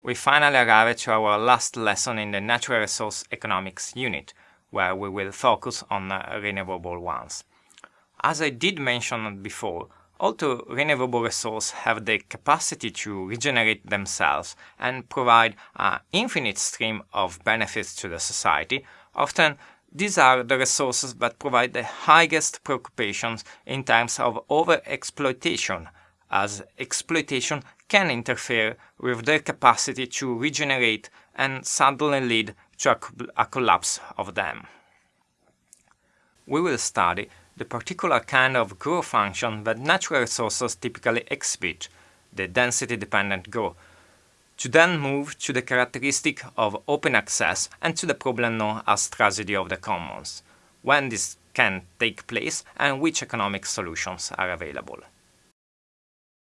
We finally arrive to our last lesson in the Natural Resource Economics unit, where we will focus on renewable ones. As I did mention before, although renewable resources have the capacity to regenerate themselves and provide an infinite stream of benefits to the society, often these are the resources that provide the highest preoccupations in terms of overexploitation, as exploitation can interfere with their capacity to regenerate and suddenly lead to a, a collapse of them. We will study the particular kind of growth function that natural resources typically exhibit, the density-dependent growth, to then move to the characteristic of open access and to the problem known as tragedy of the commons, when this can take place and which economic solutions are available.